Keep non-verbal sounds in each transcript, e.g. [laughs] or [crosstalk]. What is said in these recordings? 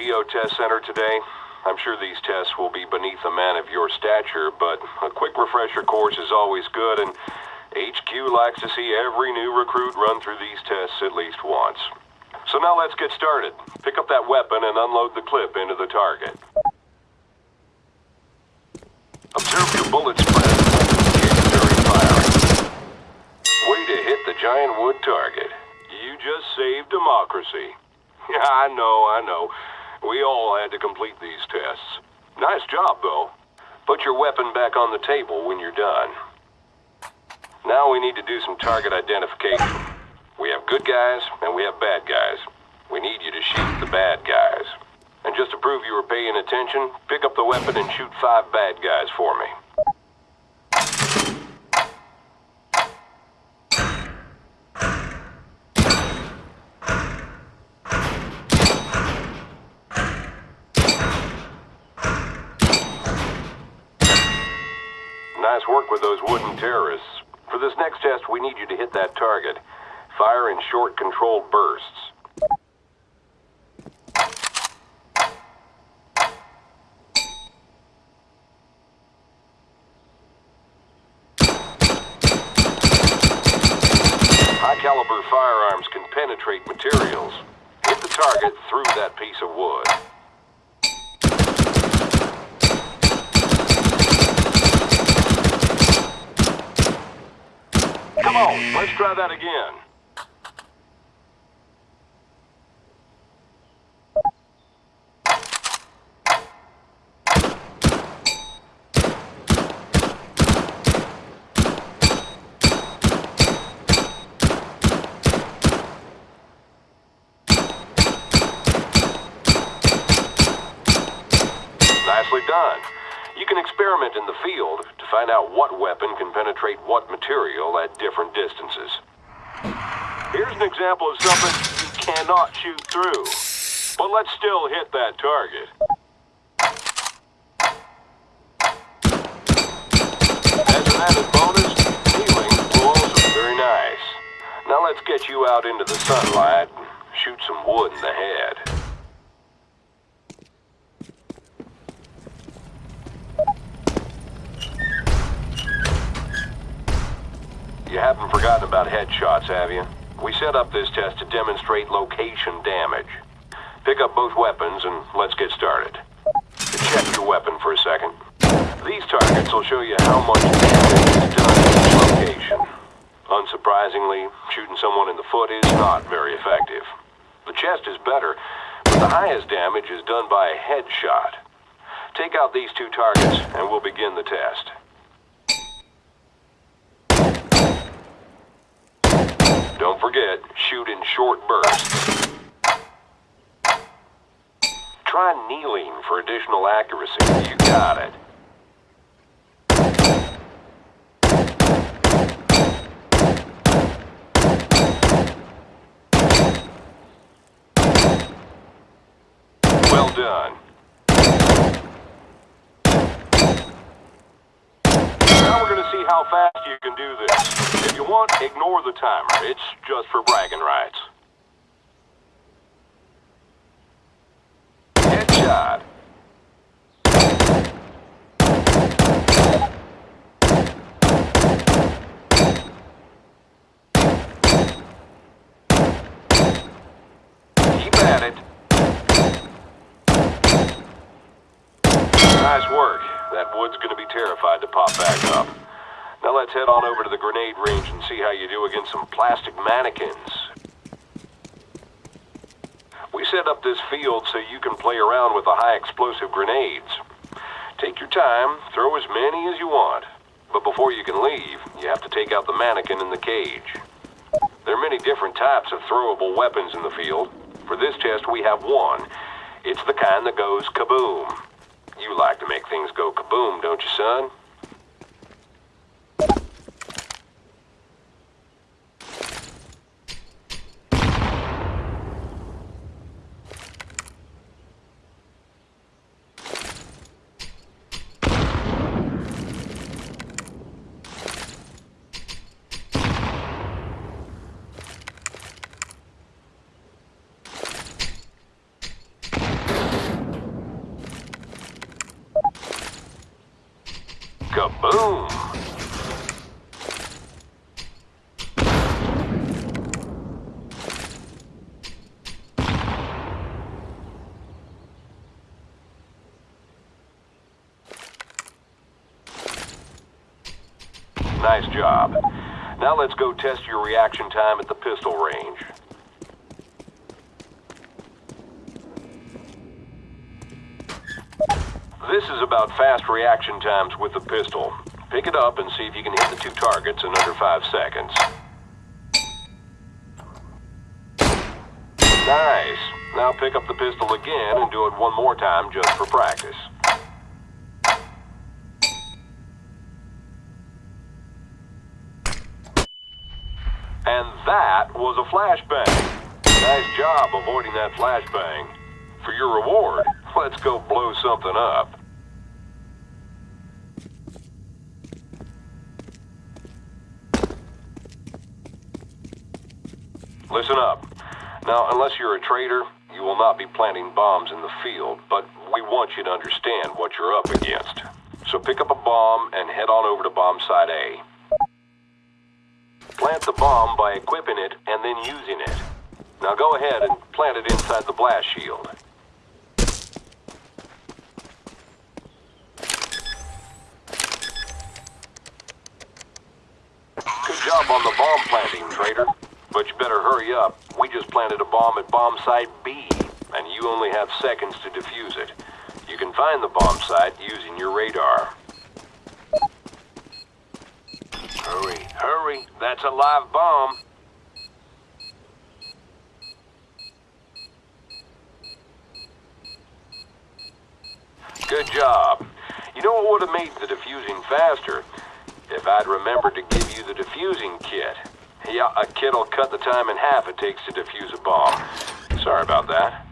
Geo Test Center today? I'm sure these tests will be beneath a man of your stature, but a quick refresher course is always good, and HQ likes to see every new recruit run through these tests at least once. So now let's get started. Pick up that weapon and unload the clip into the target. Observe your bullet spread. during firing. Way to hit the giant wood target. You just saved democracy. Yeah, [laughs] I know, I know. We all had to complete these tests. Nice job, though. Put your weapon back on the table when you're done. Now we need to do some target identification. We have good guys and we have bad guys. We need you to shoot the bad guys. And just to prove you were paying attention, pick up the weapon and shoot five bad guys for me. Nice work with those wooden terrorists. For this next test, we need you to hit that target. Fire in short, controlled bursts. High-caliber firearms can penetrate materials. Hit the target through that piece of wood. Come on, let's try that again. Nicely done. Can experiment in the field to find out what weapon can penetrate what material at different distances. Here's an example of something you cannot shoot through. But let's still hit that target. As an added bonus, healing will also be very nice. Now let's get you out into the sunlight and shoot some wood in the head. You haven't forgotten about headshots, have you? We set up this test to demonstrate location damage. Pick up both weapons and let's get started. Check your weapon for a second. These targets will show you how much damage is done in each location. Unsurprisingly, shooting someone in the foot is not very effective. The chest is better, but the highest damage is done by a headshot. Take out these two targets and we'll begin the test. Don't forget, shoot in short bursts. Try kneeling for additional accuracy. You got it. Well done. Now we're going to see how fast you can do this. If you want, ignore the timer. It's just for bragging rights. Headshot. Keep at it. Nice work. That wood's gonna be terrified to pop back up. Now let's head on over to the grenade range and see how you do against some plastic mannequins. We set up this field so you can play around with the high explosive grenades. Take your time, throw as many as you want. But before you can leave, you have to take out the mannequin in the cage. There are many different types of throwable weapons in the field. For this test, we have one. It's the kind that goes kaboom. You like to make things go kaboom, don't you, son? Kaboom! Nice job. Now let's go test your reaction time at the pistol range. This is about fast reaction times with the pistol. Pick it up and see if you can hit the two targets in under five seconds. Nice. Now pick up the pistol again and do it one more time just for practice. And that was a flashbang. Nice job avoiding that flashbang. For your reward, let's go blow something up. Listen up. Now, unless you're a traitor, you will not be planting bombs in the field, but we want you to understand what you're up against. So pick up a bomb and head on over to bomb site A. Plant the bomb by equipping it and then using it. Now go ahead and plant it inside the blast shield. Good job on the bomb planting, traitor. But you better hurry up. We just planted a bomb at bomb site B, and you only have seconds to defuse it. You can find the bomb site using your radar. Hurry, hurry. That's a live bomb. Good job. You know what would have made the defusing faster? If I'd remembered to give you the defusing kit. Yeah, a kit'll cut the time in half it takes to defuse a bomb. Sorry about that.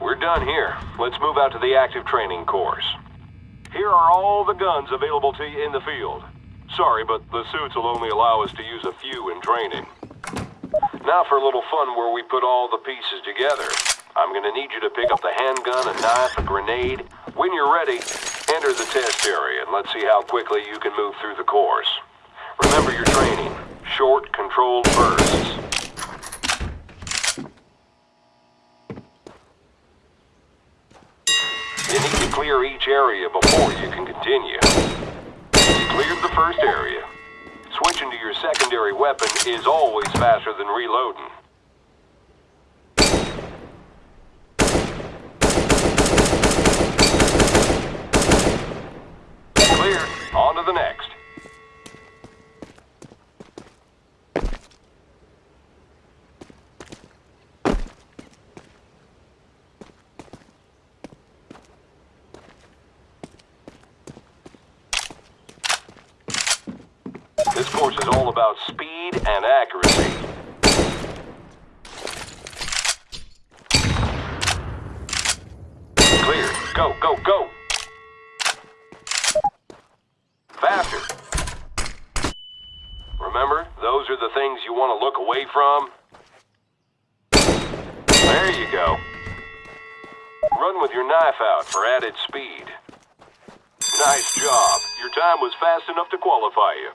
We're done here. Let's move out to the active training course. Here are all the guns available to you in the field. Sorry, but the suits will only allow us to use a few in training. Now for a little fun where we put all the pieces together. I'm gonna need you to pick up the handgun, a knife, a grenade. When you're ready, enter the test area and let's see how quickly you can move through the course. Remember your training. Short, controlled bursts. You need to clear each area before you can continue. You cleared the first area. Switching to your secondary weapon is always faster than reloading. Clear. On to the next. This course is all about speed and accuracy. Clear. Go, go, go. Faster. Remember, those are the things you want to look away from. There you go. Run with your knife out for added speed. Nice job. Your time was fast enough to qualify you.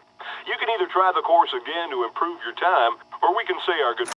You can either try the course again to improve your time, or we can say our good.